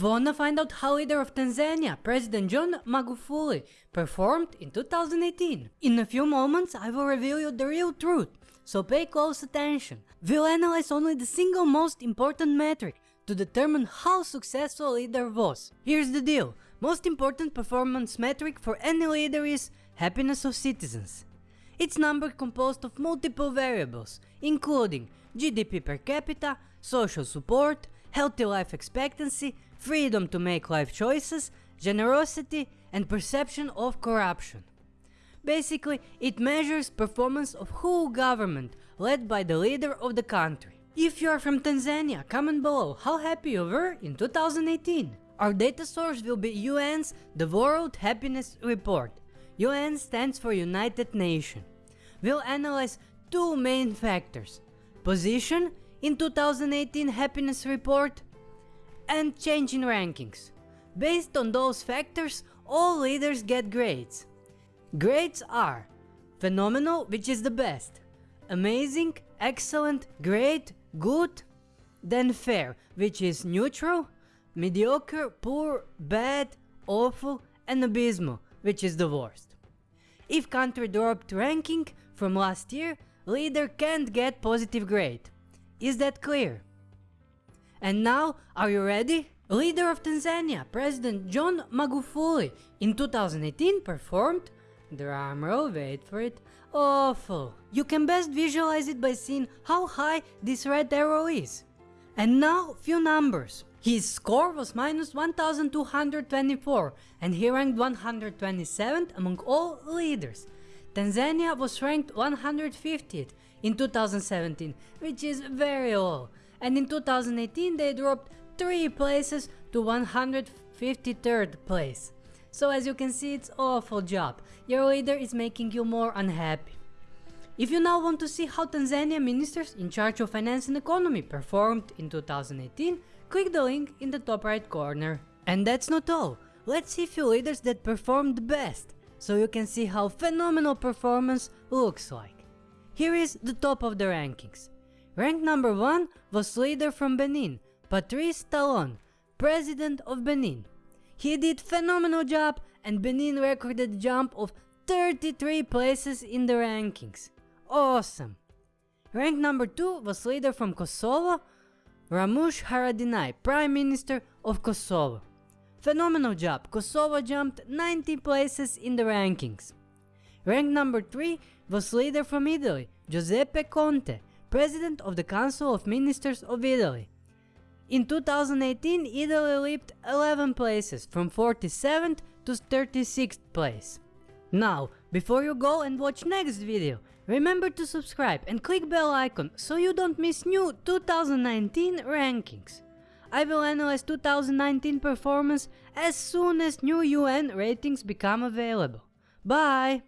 Wanna find out how leader of Tanzania, President John Magufuli, performed in 2018? In a few moments I will reveal you the real truth, so pay close attention. We'll analyze only the single most important metric to determine how successful a leader was. Here's the deal, most important performance metric for any leader is happiness of citizens. It's number composed of multiple variables, including GDP per capita, social support, healthy life expectancy, freedom to make life choices, generosity and perception of corruption. Basically, it measures performance of whole government led by the leader of the country. If you are from Tanzania, comment below how happy you were in 2018. Our data source will be UN's The World Happiness Report. UN stands for United Nations. We'll analyze two main factors. Position in 2018 happiness report and change in rankings. Based on those factors, all leaders get grades. Grades are phenomenal, which is the best, amazing, excellent, great, good, then fair, which is neutral, mediocre, poor, bad, awful, and abysmal, which is the worst. If country dropped ranking from last year, leader can't get positive grade. Is that clear? And now, are you ready? Leader of Tanzania, President John Magufuli, in 2018 performed, drumroll, wait for it, awful. You can best visualize it by seeing how high this red arrow is. And now, few numbers. His score was minus 1224 and he ranked 127th among all leaders. Tanzania was ranked 150th in 2017, which is very low, and in 2018 they dropped 3 places to 153rd place. So as you can see it's awful job, your leader is making you more unhappy. If you now want to see how Tanzania ministers in charge of finance and economy performed in 2018, click the link in the top right corner. And that's not all, let's see few leaders that performed best, so you can see how phenomenal performance looks like. Here is the top of the rankings. Rank number 1 was leader from Benin, Patrice Talon, president of Benin. He did phenomenal job and Benin recorded a jump of 33 places in the rankings. Awesome! Rank number 2 was leader from Kosovo, Ramush Haradinaj, Prime Minister of Kosovo. Phenomenal job, Kosovo jumped 90 places in the rankings. Rank number 3 was leader from Italy, Giuseppe Conte, President of the Council of Ministers of Italy. In 2018, Italy leaped 11 places from 47th to 36th place. Now, before you go and watch next video, remember to subscribe and click bell icon so you don't miss new 2019 rankings. I will analyze 2019 performance as soon as new UN ratings become available. Bye!